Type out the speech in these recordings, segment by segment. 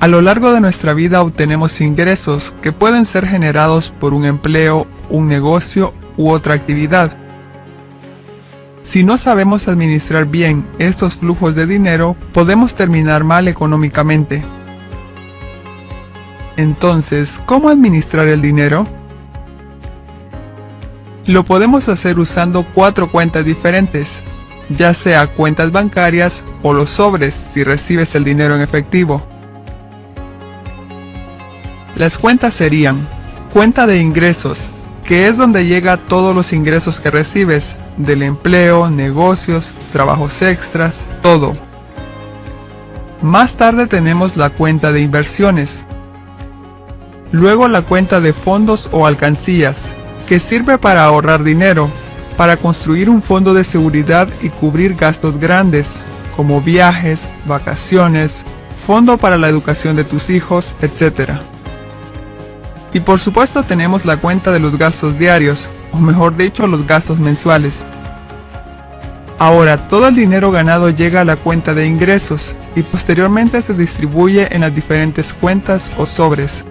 A lo largo de nuestra vida obtenemos ingresos que pueden ser generados por un empleo, un negocio u otra actividad. Si no sabemos administrar bien estos flujos de dinero, podemos terminar mal económicamente. Entonces, ¿cómo administrar el dinero? Lo podemos hacer usando cuatro cuentas diferentes, ya sea cuentas bancarias o los sobres si recibes el dinero en efectivo. Las cuentas serían cuenta de ingresos, que es donde llega todos los ingresos que recibes, del empleo, negocios, trabajos extras, todo. Más tarde tenemos la cuenta de inversiones. Luego la cuenta de fondos o alcancías, que sirve para ahorrar dinero, para construir un fondo de seguridad y cubrir gastos grandes, como viajes, vacaciones, fondo para la educación de tus hijos, etc. Y por supuesto tenemos la cuenta de los gastos diarios, o mejor dicho los gastos mensuales. Ahora todo el dinero ganado llega a la cuenta de ingresos y posteriormente se distribuye en las diferentes cuentas o sobres.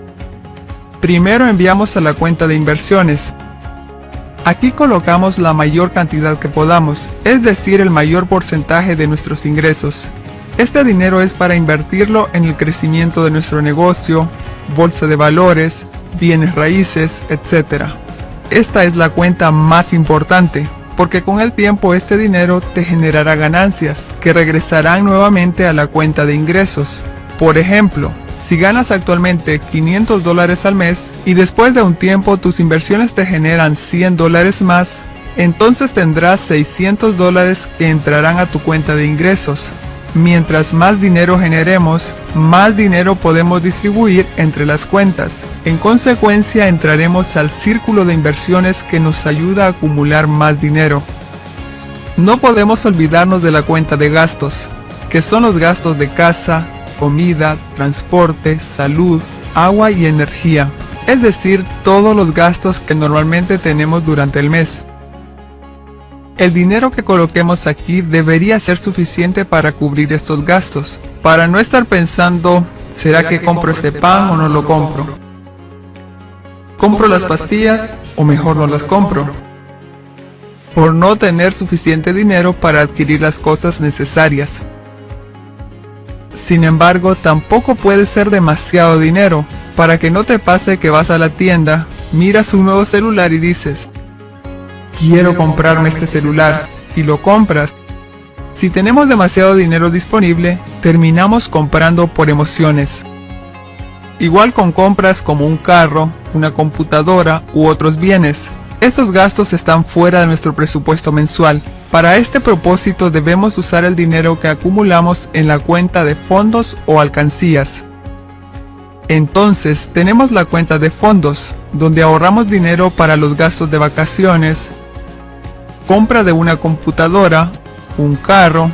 Primero enviamos a la cuenta de inversiones. Aquí colocamos la mayor cantidad que podamos, es decir el mayor porcentaje de nuestros ingresos. Este dinero es para invertirlo en el crecimiento de nuestro negocio, bolsa de valores, bienes raíces, etc. Esta es la cuenta más importante, porque con el tiempo este dinero te generará ganancias, que regresarán nuevamente a la cuenta de ingresos. Por ejemplo, si ganas actualmente 500 dólares al mes y después de un tiempo tus inversiones te generan 100 dólares más, entonces tendrás 600 dólares que entrarán a tu cuenta de ingresos. Mientras más dinero generemos, más dinero podemos distribuir entre las cuentas. En consecuencia entraremos al círculo de inversiones que nos ayuda a acumular más dinero. No podemos olvidarnos de la cuenta de gastos, que son los gastos de casa, comida, transporte, salud, agua y energía, es decir, todos los gastos que normalmente tenemos durante el mes. El dinero que coloquemos aquí debería ser suficiente para cubrir estos gastos, para no estar pensando, ¿será que compro este pan o no lo compro? ¿Compro las pastillas o mejor no las compro? Por no tener suficiente dinero para adquirir las cosas necesarias. Sin embargo, tampoco puede ser demasiado dinero, para que no te pase que vas a la tienda, miras un nuevo celular y dices, quiero comprarme este celular, y lo compras. Si tenemos demasiado dinero disponible, terminamos comprando por emociones. Igual con compras como un carro, una computadora u otros bienes. Estos gastos están fuera de nuestro presupuesto mensual. Para este propósito debemos usar el dinero que acumulamos en la cuenta de fondos o alcancías. Entonces tenemos la cuenta de fondos, donde ahorramos dinero para los gastos de vacaciones, compra de una computadora, un carro,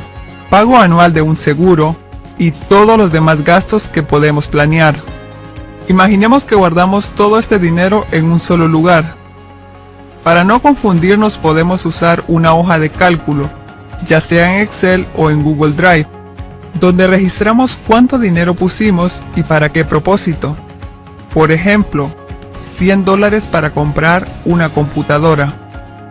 pago anual de un seguro y todos los demás gastos que podemos planear. Imaginemos que guardamos todo este dinero en un solo lugar. Para no confundirnos podemos usar una hoja de cálculo, ya sea en Excel o en Google Drive, donde registramos cuánto dinero pusimos y para qué propósito. Por ejemplo, 100 dólares para comprar una computadora.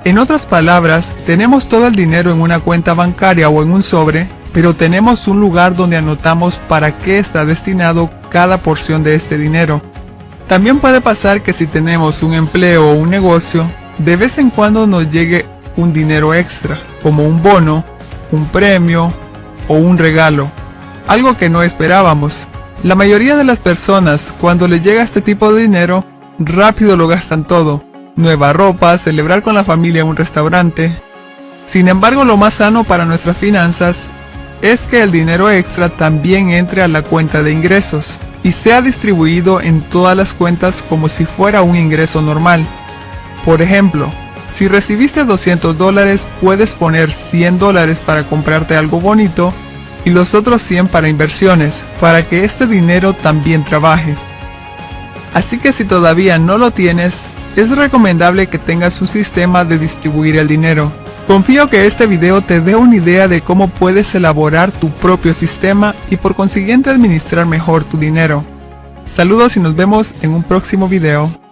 En otras palabras, tenemos todo el dinero en una cuenta bancaria o en un sobre, pero tenemos un lugar donde anotamos para qué está destinado cada porción de este dinero. También puede pasar que si tenemos un empleo o un negocio, de vez en cuando nos llegue un dinero extra, como un bono, un premio o un regalo, algo que no esperábamos. La mayoría de las personas, cuando les llega este tipo de dinero, rápido lo gastan todo, nueva ropa, celebrar con la familia en un restaurante. Sin embargo, lo más sano para nuestras finanzas es que el dinero extra también entre a la cuenta de ingresos y sea distribuido en todas las cuentas como si fuera un ingreso normal. Por ejemplo, si recibiste 200 dólares puedes poner 100 dólares para comprarte algo bonito y los otros 100 para inversiones, para que este dinero también trabaje. Así que si todavía no lo tienes, es recomendable que tengas un sistema de distribuir el dinero. Confío que este video te dé una idea de cómo puedes elaborar tu propio sistema y por consiguiente administrar mejor tu dinero. Saludos y nos vemos en un próximo video.